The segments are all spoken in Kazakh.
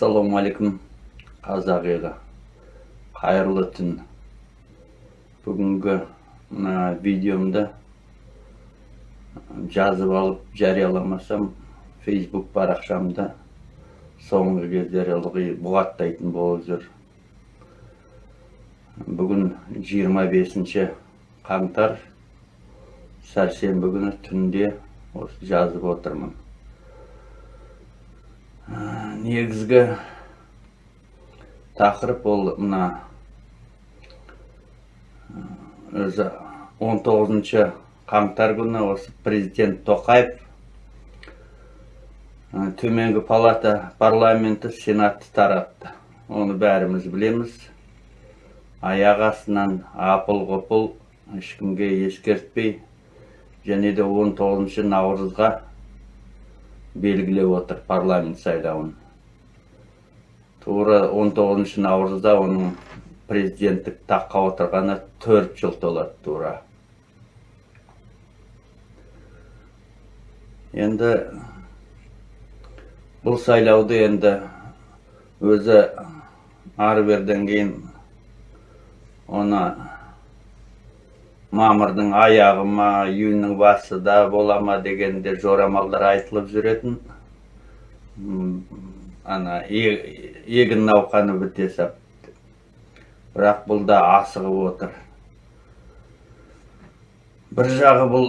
ассалаумағалейкум қазақ елі қайырлы түн бүгінгі мына видеомды жазып алып жарияламасам фейсбук парақшамда соңғы кездері ылғи бұғаттайтын болып жүр бүгін 25 қаңтар сәрсенбі күні түнде осы жазып отырмын негізгі тақырып ол мына өзі 19 қаңтар күні осы президент тоқаев төменгі палата парламенті сенатты таратты. Оны бәріміз білеміз. Аяқ астынан апыл ғұпыл ешкімге ескертпей және де 19 наурызға белгілеп отыр парламент сайлауын. Тура 19 наурызда оның президенттік таққа отырғаны төрт жыл толады тура. Енді бұл сайлауды енді өзі ары берден кейін оны мамырдың аяғы ма июньнің басы да бола ма дегенде жорамалдар айтылып жүретін. Ана егін науқаны біте сап бірақ бұл да асығып отыр. Бір жағы бұл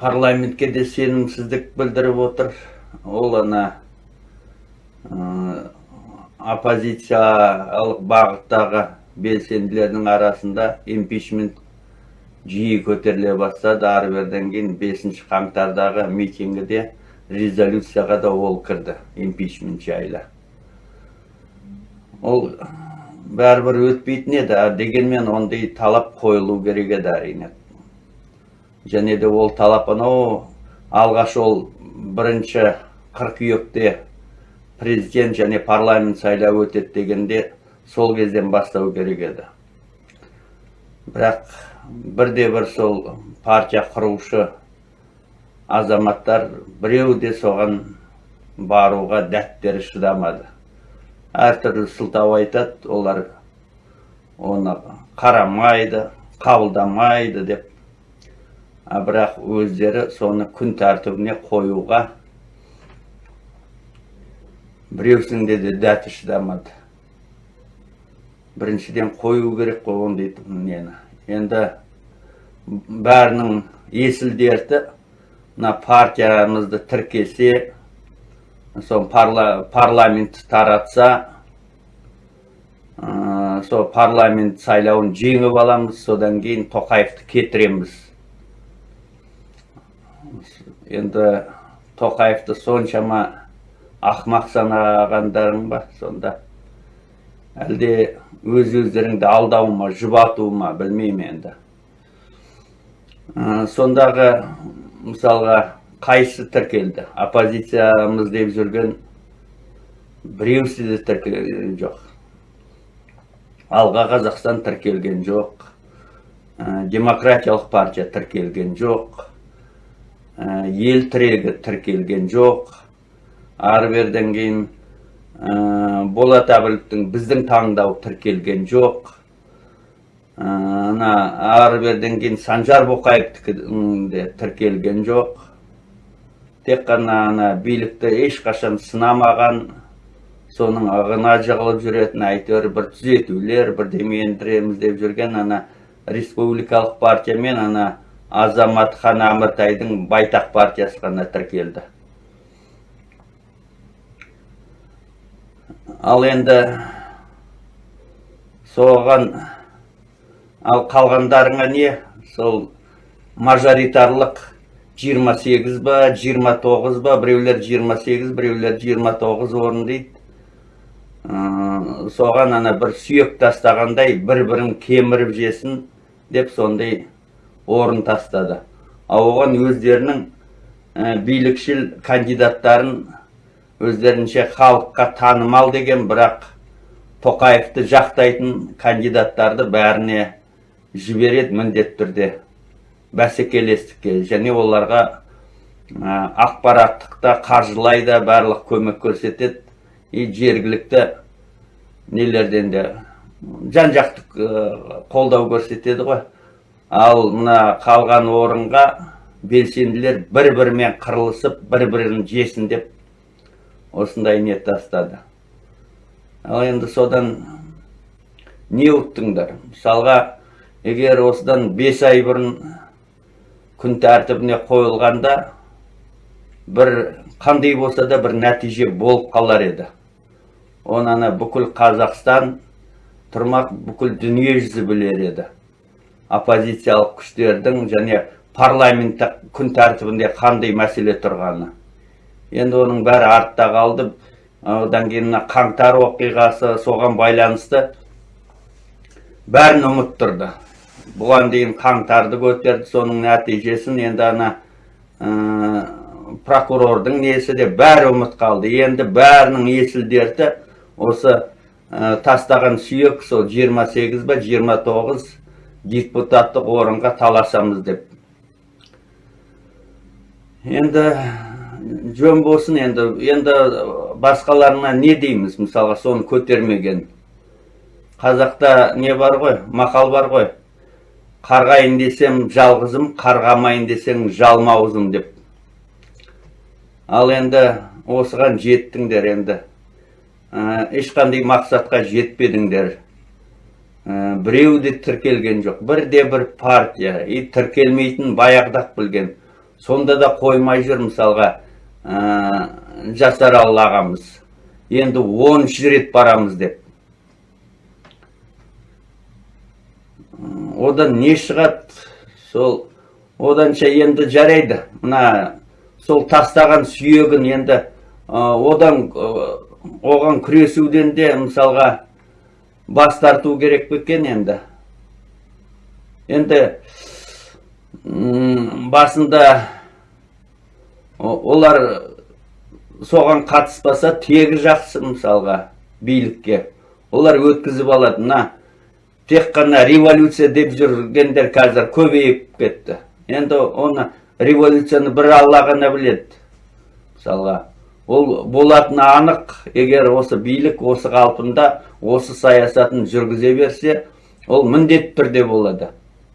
парламентке де сенімсіздік білдіріп отыр. Ол ана оппозициялық бағыттағы белсенділердің арасында импичмент жиі көтеріле бастады. Ары берден кейін бесінші қаңтардағы митингіде резолюцияға да ол кірді импичмент жайлы. Ол бәрібір өтпейтін еді. Дегенмен ондай талап қойылу керек еді әрине. Және де ол талап анау алғаш ол бірінші қыркүйекте президент және парламент сайлауы өтеді дегенде сол кезден бастау керек еді. Бірақ бірде бір сол партия құрушы азаматтар біреу де соған баруға дәттері шыдамады. Әртүрлі сылтау айтады олар оны қарамайды қабылдамайды деп. А бірақ өздері соны күн тәртібіне қоюға біреусінде де дәті шыдамады. Біріншіден қою керек қой ондай нені. Енді бәрінің есіл дерті мына партиямызды тіркесе сол парламент таратса сол парламент сайлауын жеңіп аламыз содан кейін тоқаевты кетіреміз енді тоқаевты соншама ақмақ санағандарың ба сонда әлде өз өздеріңді алдау ма жұбату ма білмеймін енді. Сондағы мысалға қайсы тіркелді? Оппозициямыз деп жүрген біреусі де тіркелген жоқ. Алға қазақстан тіркелген жоқ. Демократиялық партия тіркелген жоқ. Ел тірегі тіркелген жоқ. Ары берден кейін болат әбіловтің біздің таңдау тіркелген жоқ. Ана ары кейін санжар боқаевтікі де тіркелген жоқ. Тек қана ана билікті ешқашан сынамаған соның ығына жығылып жүретін әйтеуір бір түзетулер бірдеме ендіреміз деп жүрген ана республикалық партия мен ана азаматхан әміртайдың байтақ партиясы ғана тіркелді. Ал енді соған ал қалғандарыңа не? Сол мажоритарлық 28 ба 29 ба біреулер 28 біреулер 29 орын дейді. Соған ана бір сүйек тастағандай бір бірін кеміріп жесін деп сондай орын тастады. Ал оған өздерінің билікшіл кандидаттарын өздерінше халыққа танымал деген бірақ тоқаевты жақтайтын кандидаттарды бәріне жібереді міндетті түрде бәсекелестікке және оларға ақпараттықта қаржылай да барлық көмек көрсетеді и жергілікті нелерден де жан жақты қолдау көрсетеді ғой ал мына қалған орынға белсенділер бір бірімен қырылысып бір бірін жесін деп осындай не тастады. Ал енді содан не ұқтыңдар мысалға егер осыдан бес ай бұрын күн тәртібіне қойылғанда бір қандай болса да бір нәтиже болып қалар еді. Оны ана бүкіл қазақстан тұрмақ бүкіл дүние жүзі білер еді. Оппозициялық күштердің және парламенттік күн тәртібінде қандай мәселе тұрғаны. Енді оның бәрі артта қалды. Одан кейін мына қаңтар оқиғасы соған байланысты бәрін ұмыттырды бұған дейін қаңтарды көтерді соның нәтижесін енді ана ә, прокурордың несі де бәрі ұмыт қалды. Енді бәрінің есіл дерті осы ә, тастаған сүйек сол 28 ба 29 депутаттық орынға таласамыз деп. Енді жөн болсын енді енді басқаларына не дейміз? Мысалға соны көтермеген. Қазақта не бар ғой? Мақал бар ғой. Қарғайын десем жалғызым қарғамайын десең жалмауызым деп. Ал енді осыған жеттіңдер енді. Ә, ешқандай мақсатқа жетпедіңдер. Ә, біреу де тіркелген жоқ. Бірде бір партия. И тіркелмейтін баяғыда білген. Сонда да қоймай жүр мысалға. Ә, жасаралы ағамыз енді оныншы рет барамыз деп. Одан не шығады? Сол оданша енді жарайды. Мына сол тастаған сүйегін енді одан оған күресуден де мысалға бас тарту керек пе екен енді? Енді басында олар соған қатыспаса тегі жақсы мысалға билікке. Олар өткізіп алады. Мына тек қана революция деп жүргендер қазір көбейіп кетті. Енді оны революцияны бір алла ғана біледі мысалға. Ол болатыны анық. Егер осы билік осы қалпында осы саясатын жүргізе берсе ол міндетті түрде болады.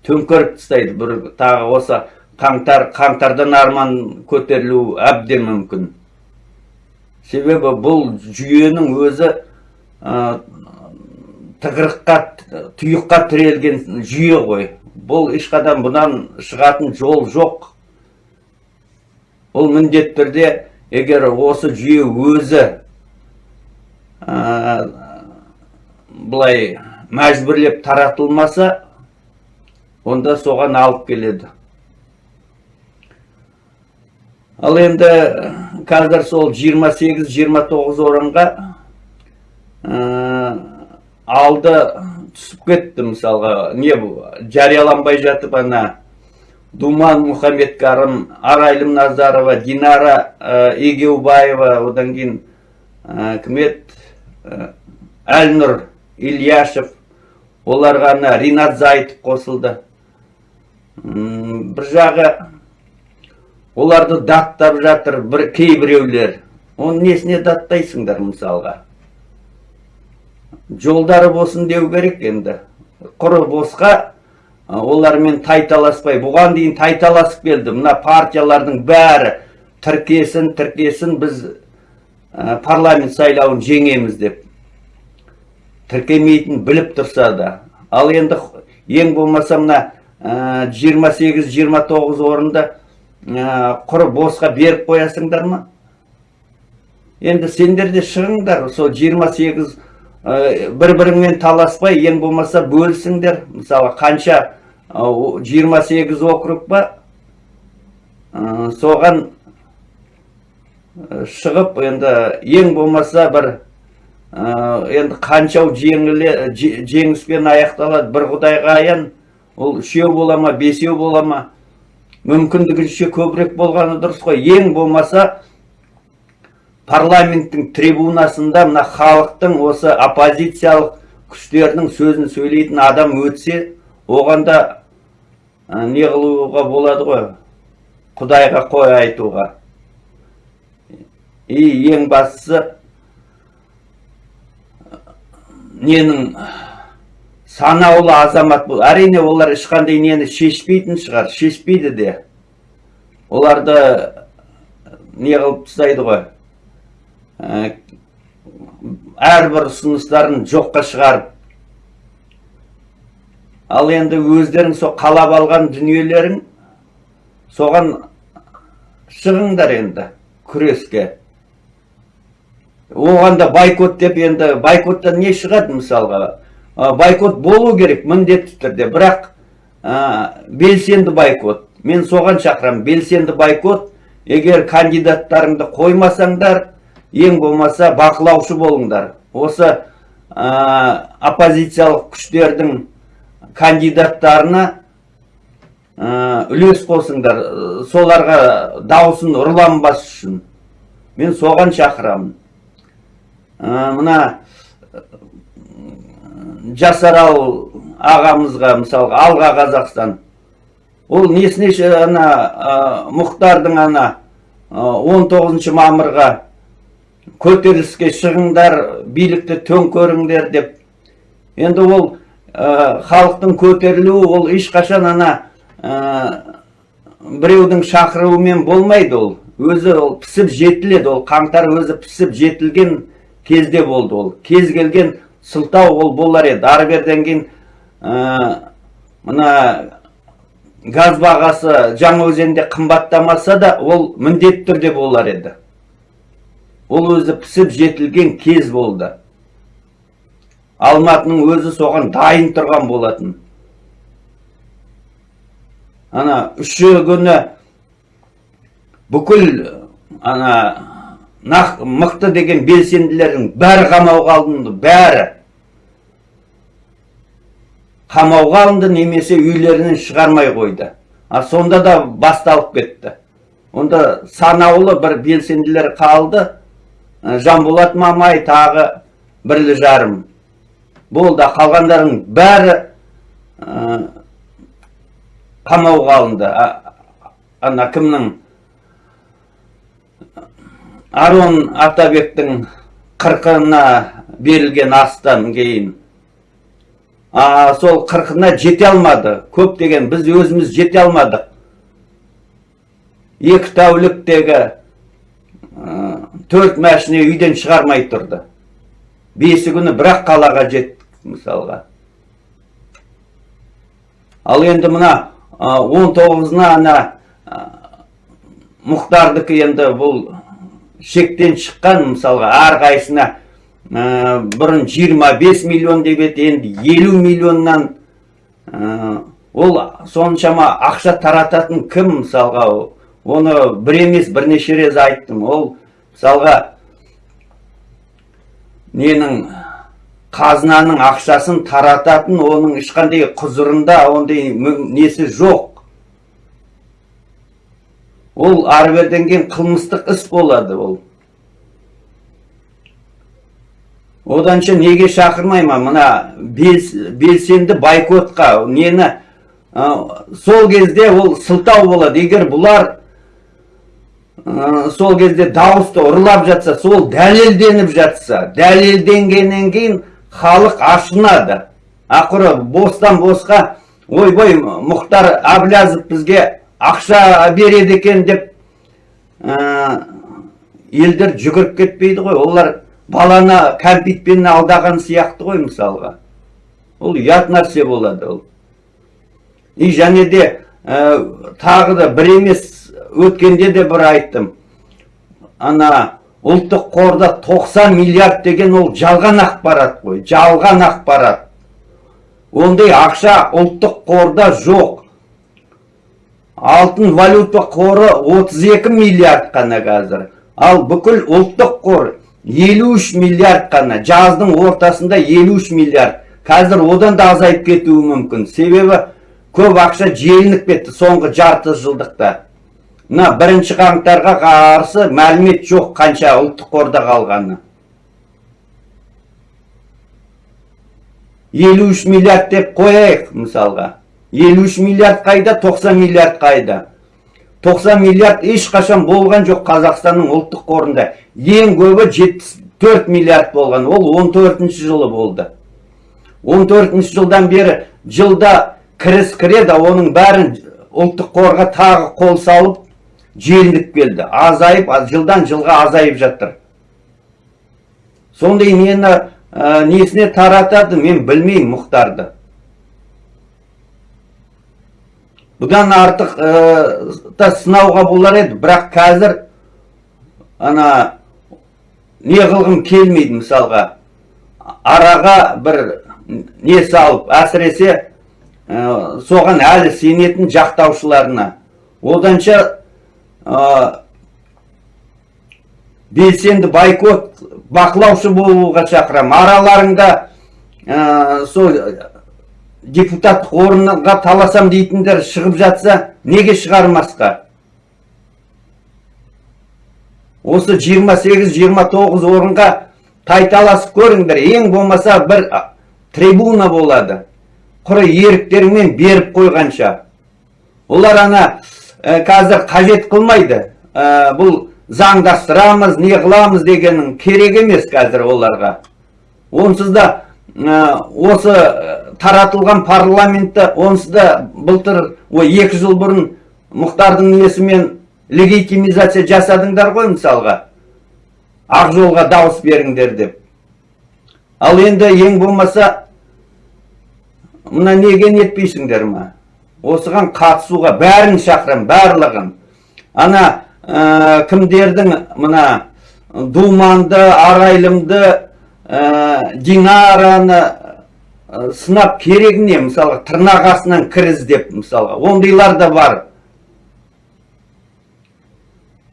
Төңкеріп тастайды. Бір тағы осы қаңтар қаңтардан арман көтерілу әбден мүмкін. Себебі бұл жүйенің өзі тығырыққа тұйыққа тірелген жүйе ғой. Бұл ешқадан бұнан шығатын жол жоқ. Бұл міндетті түрде егер осы жүйе өзі ә, былай мәжбүрлеп таратылмаса онда соған алып келеді. Ал енді қазір сол 28-29 орынға алды түсіп кетті мысалға. Не жарияланбай жатып ана думан мұхаммедкәрім арайлым назарова динара ә, егеубаева одан кейін ә, кім еді әлнұр ильяшев оларға ана ринат зайтов қосылды. Бір жағы оларды даттап жатыр бір кейбіреулер. Оны несіне даттайсыңдар мысалға? Жолдары болсын деу керек енді. Құры босқа олармен тайталаспай. Бұған дейін тайталасып келді. Мына партиялардың бәрі тіркесін тіркесін біз парламент сайлауын жеңеміз деп. Тіркемейтін біліп тұрса да. Ал енді ең болмаса мына 28-29 орынды құры босқа беріп қоясыңдар ма? Енді сендер де шығыңдар сол 28 бір біріңмен таласпай ең болмаса бөлісіңдер. Мысалы қанша 28 округ ба соған шығып енді ең болмаса бір енді қаншау жеңіспен аяқталады. Бір құдайға аян ол үшеу бола ма бесеу бола ма? Мүмкіндігінше көбірек болғаны дұрыс қой. Ең болмаса парламенттің трибунасында мына халықтың осы оппозициялық күштердің сөзін сөйлейтін адам өтсе оғанда не қылуға болады ғой? Құдайға қой айтуға. И ең бастысы ненің санаулы азамат бұл. Әрине олар ешқандай нені шешпейтін шығар шешпейді де. Оларды не қылып тастайды ғой. Ә, әрбір ұсыныстарын жоққа шығарып. Ал енді өздерің со қалап алған дүниелерің соған шығыңдар енді күреске. Оған да байкот деп енді байкоттан не шығады мысалға? Байкот болу керек міндетті түрде. Бірақ белсенді байкот мен соған шақырамын. Белсенді байкот егер кандидаттарыңды қоймасаңдар ең болмаса бақылаушы болыңдар. Осы ә, оппозициялық күштердің кандидаттарына ә, үлес қосыңдар. Соларға даусын ұрланбас үшін. Мен соған шақырамын. Ә, мына жасарал ағамызға мысалға алға қазақстан. Ол несіне ана ә, мұхтардың ана он тоғызыншы мамырға көтеріліске шығыңдар билікті төңкеріңдер деп. Енді ол ә, халықтың көтерілуі ол ешқашан ана ә, біреудің шақыруымен болмайды ол. Өзі ол пісіп жетіледі ол қаңтар өзі пісіп жетілген кезде болды ол. Кез келген сылтау ол болар еді. Ары беріден кейін ә, мына газ бағасы жаңаөзенде қымбаттамаса да ол міндетті түрде болар еді. Ол өзі пісіп жетілген кез болды. Алматының өзі соған дайын тұрған болатын. Ана үші күні бүкіл ана мықты деген белсенділердің бәрі қамауға алынды бәрі. Қамауға алынды немесе үйлерінен шығармай қойды. А сонда да басталып кетті. Онда санаулы бір белсенділер қалды. Ә, жанболат мамай тағы бірлі жарым. Болды қалғандардың бәрі ә, қамауға алынды. Ана кімнің? Арон атабектің қырқына берілген астан кейін а, сол қырқына жете алмады. Көптеген біз өзіміз жете алмадық. Екі тәуліктегі төрт машина үйден шығармай тұрды. Бесі күні бірақ қалаға жеттік мысалға. Ал енді мына он тоғызына ана ә, енді бұл шектен шыққан мысалға әрқайсысына ә, бұрын 25 миллион деп еді енді 50 миллионнан ә, ол соншама ақша тарататын кім мысалға оны бір емес бірнеше рет айттым. Ол мысалға ненің қазынаның ақшасын тарататын оның ешқандай құзырында ондай несі жоқ. Ол ары кейін қылмыстық іс болады ол. Оданша неге шақырмайма мына бел- белсенді байкотқа нені сол кезде ол сылтау болады. Егер бұлар сол кезде дауысты ұрлап жатса сол дәлелденіп жатса дәлелденгеннен кейін халық ашынады. Ақыры бостан босқа ойбой мұхтар әблязов бізге ақша береді екен деп ә, елдер жүгіріп кетпейді ғой. Олар баланы кәмпитпен алдаған сияқты ғой мысалға. Ол ұят нәрсе болады ол. И және де ә, тағы да бір емес өткенде де бір айттым. Ана ұлттық қорда 90 миллиард деген ол жалған ақпарат қой жалған ақпарат. Ондай ақша ұлттық қорда жоқ. Алтын валюта қоры 32 миллиард қана қазір. Ал бүкіл ұлттық қор 53 миллиард қана жаздың ортасында 53 миллиард. Қазір одан да азайып кетуі мүмкін. Себебі көп ақша желініп кетті соңғы жарты жылдықта. Мына бірінші қаңтарға қарсы мәлімет жоқ қанша ұлттық қорда қалғаны. 53 миллиард деп қояйық мысалға. 53 миллиард қайда 90 миллиард қайда 90 миллиард ешқашан болған жоқ қазақстанның ұлттық қорында ең көбі 74 миллиард болған ол 14 жылы болды 14 жылдан бері жылда кіріс кіреді оның бәрін ұлттық қорға тағы қол салып желініп келді азайып жылдан жылға азайып жатыр сондай нені ә, несіне таратады мен білмеймін мұхтарды бұдан артық ә, та сынауға болар еді. Бірақ қазір ана не қылғым келмейді мысалға. Араға бір не салып әсіресе ә, соған әлі сенетін жақтаушыларына. Оданша ә, белсенді байкот бақылаушы болуға шақырамын. Араларыңда сол депутаттық орынға таласам дейтіндер шығып жатса неге шығармасқа? Осы 28-29 орынға тайталасып көріңдер ең болмаса бір трибуна болады. Құры еріктеріңмен беріп қойғанша. Олар ана ә, қазір қажет қылмайды. Ә, бұл заңдастырамыз не қыламыз дегенің керек емес қазір оларға. Онсыз да осы таратылған парламентті онсыз да былтыр ой екі жыл бұрын мұхтардың несімен легитимизация жасадыңдар ғой мысалға. Ақ жолға дауыс беріңдер деп. Ал енді ең болмаса мына неге нетпейсіңдер ма? Осыған қатысуға бәрін шақырам барлығын. Ана ә, кімдердің мына думанды арайлымды ә, динараны сынап керек не мысалға тырнақ астынан кір іздеп мысалға. Ондайлар да бар.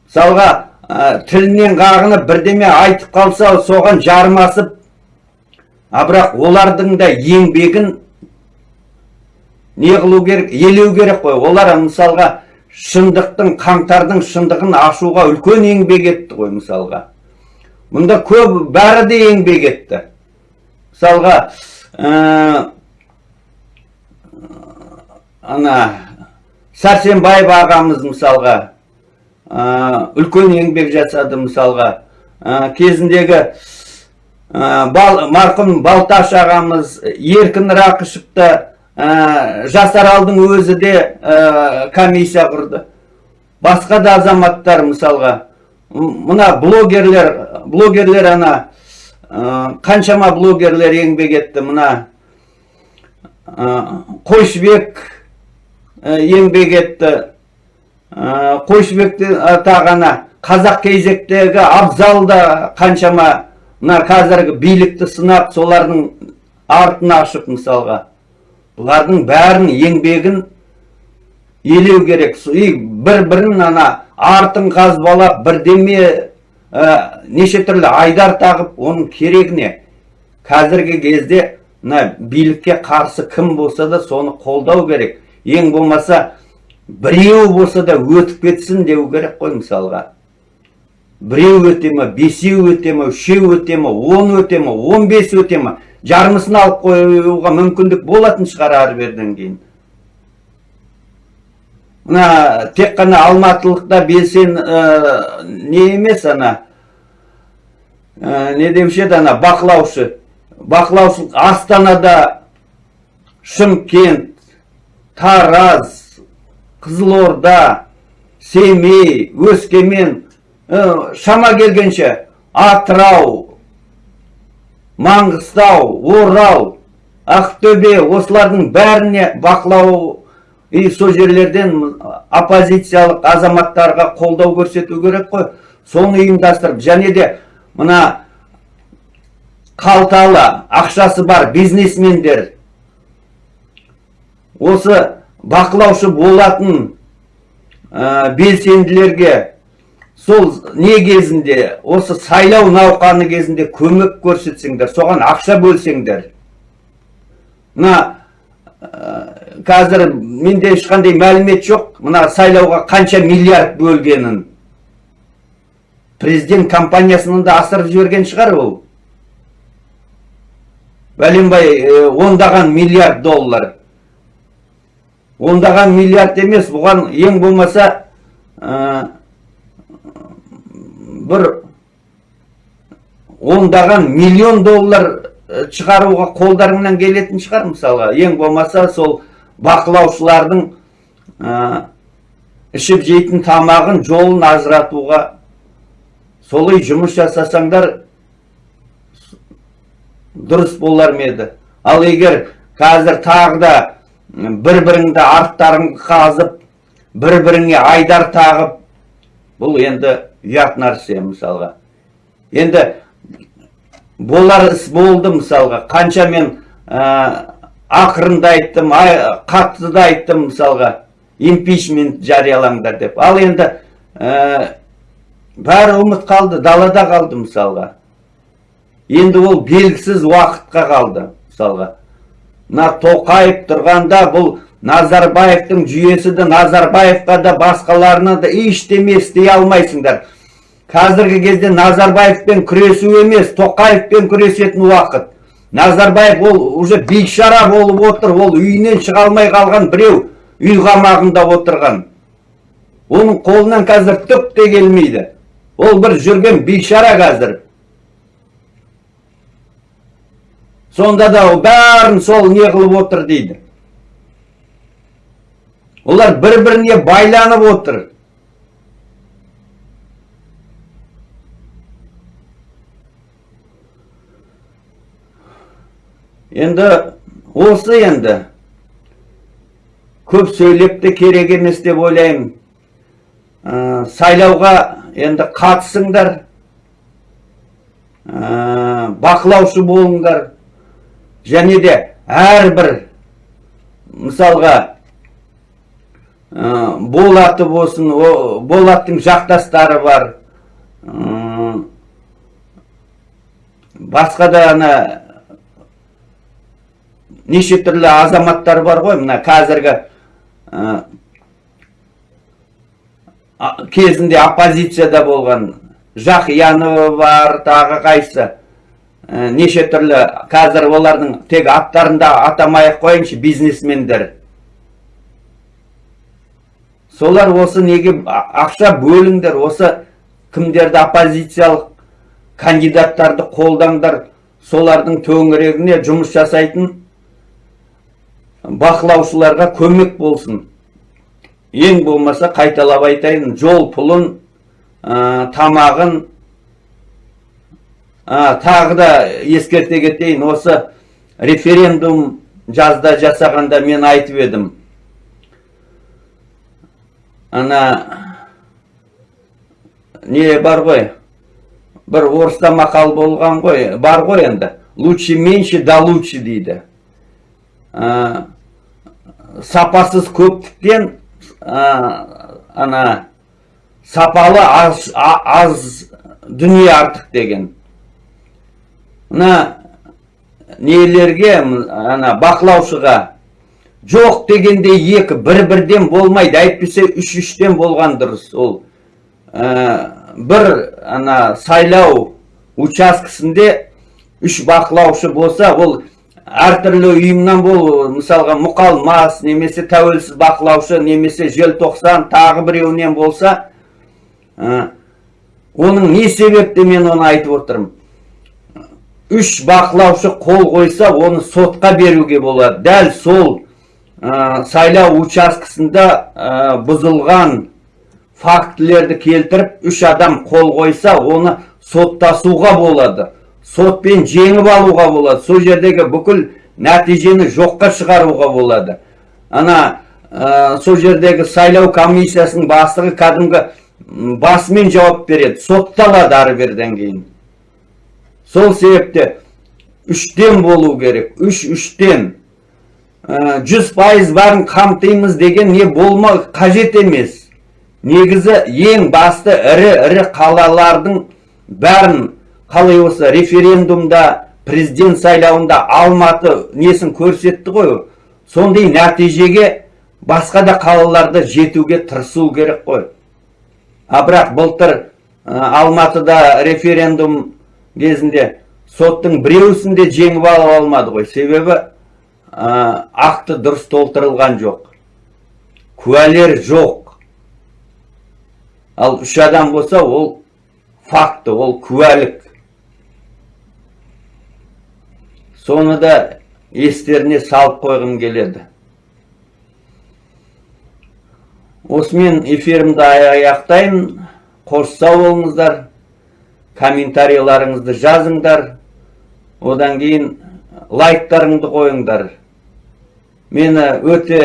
Мысалға ә, тілінен қағынып бірдеме айтып қалса соған жармасып а бірақ олардың да еңбегін не қылу керек елеу керек қой. Олар мысалға шындықтың қаңтардың шындығын ашуға үлкен еңбек етті ғой мысалға. Мұнда көп бәрі де еңбек етті. Мысалға ана сәрсенбаев ағамыз мысалға ә, үлкен еңбек жасады мысалға. Ә, кезіндегі бал, марқұм балташ ағамыз еркін рақышевты жасаралдың өзі де комиссия құрды. Басқа да азаматтар мысалға. Мына блогерлер блогерлер ана қаншама блогерлер еңбек етті мына қойшыбек еңбек етті қойшыбекті тағана қазақ кезектегі абзал да қаншама мына қазіргі билікті сынап солардың артын ашып мысалға бұлардың бәрін еңбегін елеу керек бір бірін ана артын қазбалап бірдеме ә, неше түрлі айдар тағып оның керегіне қазіргі кезде мына билікке қарсы кім болса да соны қолдау керек. Ең болмаса біреу болса да өтіп кетсін деу керек қой мысалға. Біреу өте ма бесеу өте ма үшеу өте ма он өте ма он бес өте ма жармысын алып қоюға мүмкіндік болатын шығар ары берден кейін. Мына тек қана алматылықта белсен ә, не емес ана ә, не деуші еді ана бақылаушы. Бақылаушы астанада шымкент тараз қызылорда семей өскемен ә, шама келгенше. Атырау маңғыстау орал ақтөбе осылардың бәріне бақылау и сол жерлерден оппозициялық азаматтарға қолдау көрсету керек қой. Соны ұйымдастырып және де мына қалталы ақшасы бар бизнесмендер осы бақылаушы болатын ә, белсенділерге сол не кезінде осы сайлау науқаны кезінде көмек көрсетсеңдер соған ақша бөлсеңдер мына қазір менде ешқандай мәлімет жоқ. Мына сайлауға қанша миллиард бөлгенін. Президент компаниясынан да асырып жіберген шығар ол. Бәленбай ондаған миллиард доллар. Ондаған миллиард емес бұған ең болмаса бір ондаған миллион доллар э, шығаруға қолдарыңнан келетін шығар мысалға. Ең болмаса сол бақылаушылардың ә, ішіп жейтін тамағын жолын ажыратуға солай жұмыс жасасаңдар дұрыс болар ма еді? Ал егер қазір тағы да бір біріңді арттарың қазып бір біріңе айдар тағып бұл енді ұят нәрсе мысалға. Енді болар іс болды мысалға. Қанша мен ә, ақырында айттым қатты да айттым мысалға. Импичмент жариялаңдар деп. Ал енді ә, бәрі ұмыт қалды далада қалды мысалға. Енді ол белгісіз уақытқа қалды мысалға. Мына тоқаев тұрғанда бұл назарбаевтың жүйесі де назарбаевқа да басқаларына да ештеме істей алмайсыңдар. Қазіргі кезде назарбаевпен күресу емес тоқаевпен күресетін уақыт. Назарбаев ол уже бейшара болып отыр ол үйінен шыға алмай қалған біреу үй қамағында отырған. Оның қолынан қазір түк те келмейді. Ол бір жүрген бейшара қазір. Сонда да бәрін сол не қылып отыр дейді. Олар бір біріне байланып отыр. Енді осы енді көп сөйлеп те керек емес деп ойлаймын сайлауға енді қатысыңдар бақылаушы болыңдар және де әрбір мысалға болаты болсын болаттың жақтастары бар басқа да ана неше түрлі азаматтар бар ғой. Мына қазіргі ә, кезінде оппозицияда болған жақиянова бар тағы қайсы. Ә, неше түрлі қазір олардың тек аттарын да атамай ақ қояйыншы бизнесмендер. Солар осы неге ақша бөліңдер осы кімдерді оппозициялық кандидаттарды қолдаңдар солардың төңірегіне жұмыс жасайтын бақылаушыларға көмек болсын. Ең болмаса қайталап айтайын жол пұлын ә, тамағын ә, тағы да ескерте кетейін. Осы референдум жазда жасағанда мен айтып едім. Ана не бар ғой? Бір орыста мақал болған ғой. Бар ғой енді. Лучше меньше да лучше дейді. Ә, сапасыз көптіктен ана сапалы аз, аз дүние артық деген. Мына нелерге ана бақылаушыға жоқ дегенде екі бір бірден болмайды әйтпесе үш үштен болған дұрыс ол. Ә, бір ана сайлау учаскесінде үш бақылаушы болса ол әртүрлі ұйымнан бол мысалға мұқалмас немесе тәуелсіз бақылаушы немесе желтоқсан тағы біреуінен болса ә, оның не себепті мен оны айтып отырмын? Үш бақылаушы қол қойса оны сотқа беруге болады. Дәл сол ә, сайлау учаскесінде ә, бұзылған фактілерді келтіріп үш адам қол қойса оны соттасуға болады. Сотпен жеңіп алуға болады. Сол жердегі бүкіл нәтижені жоққа шығаруға болады. Ана ә, сол жердегі сайлау комиссиясының бастығы кәдімгі басымен жауап береді. Сотталады ары берден кейін. Сол себепте үштен болу керек. Үш үштен. Ә, жүз пайыз барын қамтимыз деген не болма қажет емес. Негізі ең басты ірі ірі қалалардың бәрін қалай осы референдумда президент сайлауында алматы несін көрсетті ғой сондай нәтижеге басқа да қалаларда жетуге тырысу керек қой. А бірақ былтыр ә, алматыда референдум кезінде соттың біреусін де жеңіп ала алмады ғой. Себебі ақты дұрыс толтырылған жоқ. Куәлер жоқ. Ал үш адам болса ол факті ол куәлік. Соны да естеріне салып қойғым келеді. Осымен эфирімді аяқтаймын қош сау болыңыздар. Комментарийларыңызды жазыңдар. Одан кейін лайктарыңды қойыңдар. Мені өте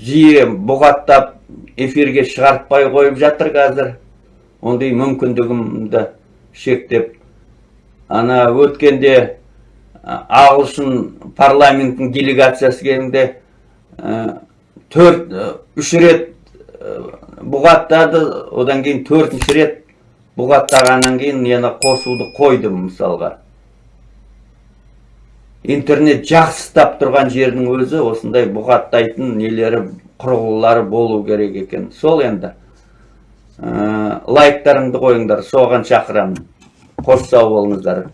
жиі бұғаттап эфирге шығартпай қойып жатыр қазір. Ондай мүмкіндігімді шектеп. Ана өткенде ағылшын парламентінің делегациясы келгенде ә, төрт ә, үш рет ә, бұғаттады одан кейін төртінші рет бұғаттағаннан кейін yana қосуды қойдым мысалға. Интернет жақсыстап тұрған жердің өзі осындай бұғаттайтын нелері құрылғылары болу керек екен. Сол енді лайктарыңды қойыңдар. Соған шақырамын. Қош сау болыңыздар.